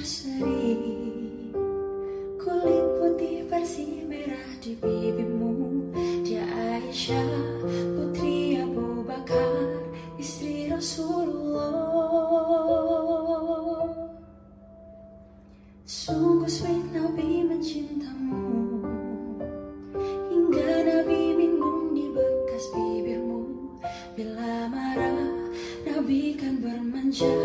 berseri. Kulit putih bersih merah di pipimu Dia Aisyah putri Abu Bakar Istri Rasulullah. Sungguh sweet Nabi mencintamu. Hingga Nabi minum di bekas bibirmu. Bila marah Nabi kan bermanja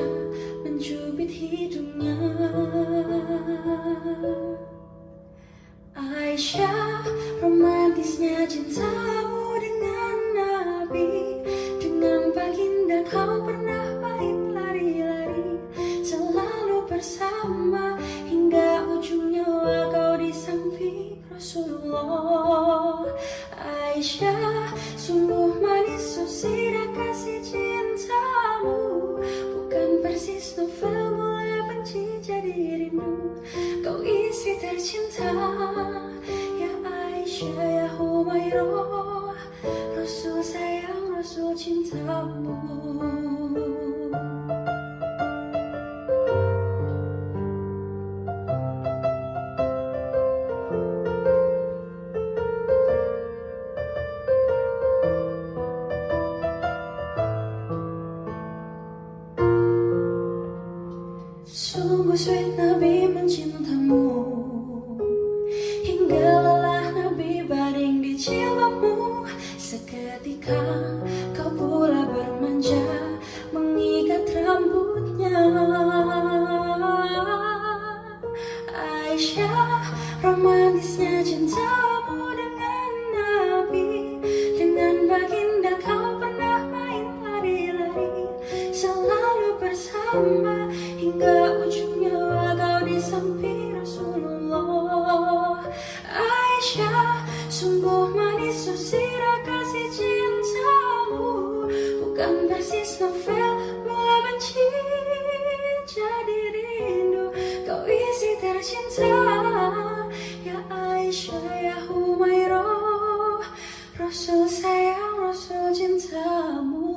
Aisyah romantisnya cintamu dengan Nabi. Dengan baginda kau pernah main lari-lari Selalu bersama. Hingga ujung nyawa kau di samping Rasulullah. Aisyah sungguh manis sosira kasih cintamu. Bukan persis novel mulai benci jadi rindu. Kau isi tercinta Sungguh sweet Nabi mencintamu Hingga Seketika kau pula bermanja Mengikat rambutnya Aisyah romantisnya cintamu dengan Nabi. Dengan baginda kau pernah main lari-lari Selalu bersama hingga ujung manis susira kasih cintamu. Bukan persis novel mulai benci jadi rindu. Kau isi tercinta Ya Aisyah, ya Humairah. Rasul sayang, Rasul cintamu.